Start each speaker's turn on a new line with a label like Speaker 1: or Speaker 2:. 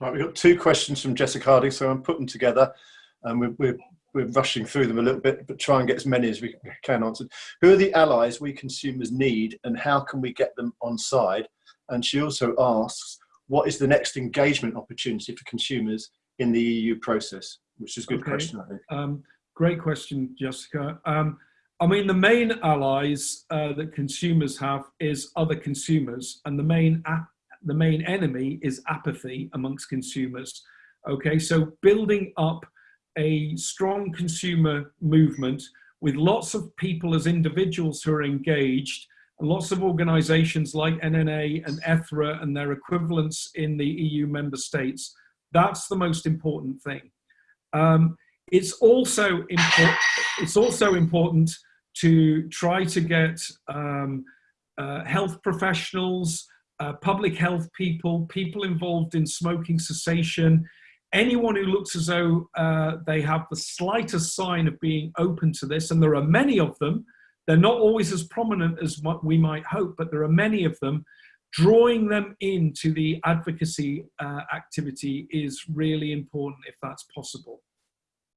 Speaker 1: Right, we've got two questions from Jessica Harding, so I'm putting them together and we're, we're, we're rushing through them a little bit, but try and get as many as we can answered. Who are the allies we consumers need and how can we get them on side? And she also asks, what is the next engagement opportunity for consumers in the EU process? Which is a good okay. question, I think.
Speaker 2: Um, great question, Jessica. Um, I mean, the main allies uh, that consumers have is other consumers, and the main the main enemy is apathy amongst consumers. Okay, so building up a strong consumer movement with lots of people as individuals who are engaged, and lots of organizations like NNA and ETHRA and their equivalents in the EU member states. That's the most important thing. Um, it's also important. It's also important to try to get um, uh, health professionals, uh, public health people, people involved in smoking cessation, anyone who looks as though uh, they have the slightest sign of being open to this, and there are many of them, they're not always as prominent as what we might hope, but there are many of them, drawing them into the advocacy uh, activity is really important if that's possible.